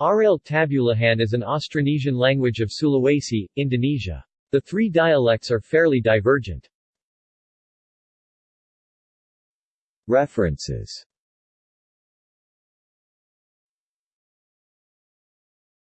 Aril Tabulahan is an Austronesian language of Sulawesi, Indonesia. The three dialects are fairly divergent. References